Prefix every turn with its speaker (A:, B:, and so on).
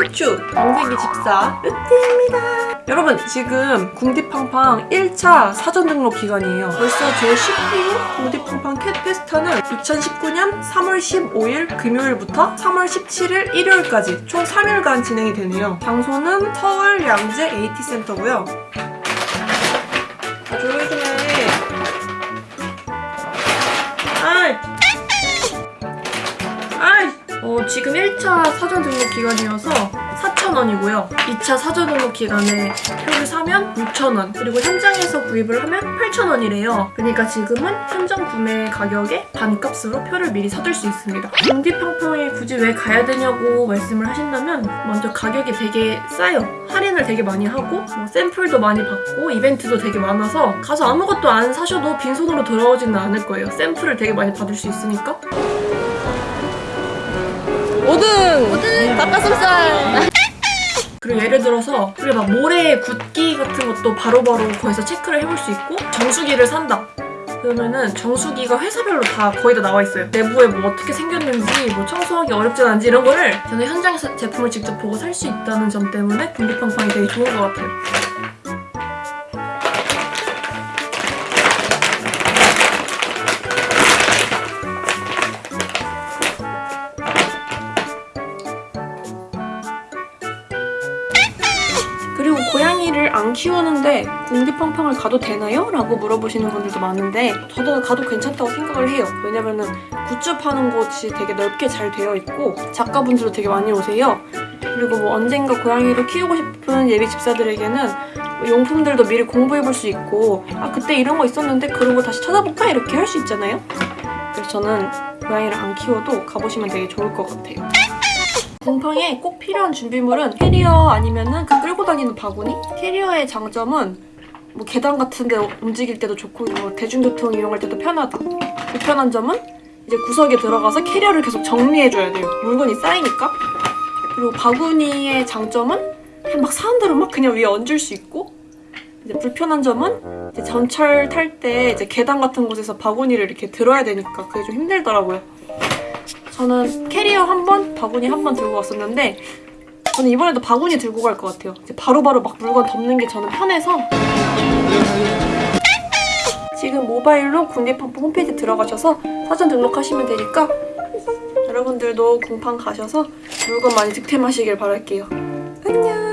A: 후추, 동생이 집사, 으띠입니다. 여러분 지금 궁디팡팡 1차 사전 등록 기간이에요. 벌써 제10회 궁디팡팡 캣 페스타는 2019년 3월 15일 금요일부터 3월 17일 일요일까지 총 3일간 진행이 되네요. 장소는 서울 양재 AT센터고요. 어, 지금 1차 사전 등록 기간이어서 4,000원이고요. 2차 사전 등록 기간에 표를 사면 6,000원, 그리고 현장에서 구입을 하면 8,000원이래요. 그러니까 지금은 현장 구매 가격의 반값으로 표를 미리 사둘 수 있습니다. 궁디팡팡에 굳이 왜 가야 되냐고 말씀을 하신다면 먼저 가격이 되게 싸요. 할인을 되게 많이 하고 뭐 샘플도 많이 받고 이벤트도 되게 많아서 가서 아무것도 안 사셔도 빈손으로 돌아오지는 않을 거예요. 샘플을 되게 많이 받을 수 있으니까
B: 5등! 5등! 닭가슴살!
A: 그리고 예를 들어서 우리 막 모래 굿기 같은 것도 바로 바로 거기서 체크를 해볼 수 있고 정수기를 산다. 그러면은 정수기가 회사별로 다 거의 다 나와 있어요. 내부에 뭐 어떻게 생겼는지 뭐 청소하기 어렵진 않은지 이런 거를 저는 현장에서 제품을 직접 보고 살 수 있다는 점 때문에 분리팡팡이 되게 좋은 것 같아요. 고양이를 안 키우는데 궁디팡팡을 가도 되나요? 라고 물어보시는 분들도 많은데 저도 가도 괜찮다고 생각을 해요. 왜냐면은 굿즈 파는 곳이 되게 넓게 잘 되어 있고 작가분들도 되게 많이 오세요. 그리고 뭐 언젠가 고양이를 키우고 싶은 예비 집사들에게는 뭐 용품들도 미리 공부해볼 수 있고 아 그때 이런 거 있었는데 그러고 다시 찾아볼까? 이렇게 할 수 있잖아요. 그래서 저는 고양이를 안 키워도 가보시면 되게 좋을 것 같아요. 곰팡이에 꼭 필요한 준비물은 캐리어 아니면은 그 끌고 다니는 바구니? 캐리어의 장점은 뭐 계단 같은 데 움직일 때도 좋고 뭐 대중교통 이용할 때도 편하다. 불편한 점은 이제 구석에 들어가서 캐리어를 계속 정리해줘야 돼요. 물건이 쌓이니까. 그리고 바구니의 장점은 그냥 막 사람들은 막 그냥 위에 얹을 수 있고 이제 불편한 점은 이제 전철 탈 때 이제 계단 같은 곳에서 바구니를 이렇게 들어야 되니까 그게 좀 힘들더라고요. 저는 캐리어 한 번, 바구니 한 번 들고 왔었는데 저는 이번에도 바구니 들고 갈 것 같아요. 이제 바로 바로 막 물건 덮는 게 저는 편해서 지금 모바일로 궁디팡팡 홈페이지 들어가셔서 사전 등록하시면 되니까 여러분들도 궁팡 가셔서 물건 많이 득템하시길 바랄게요. 안녕!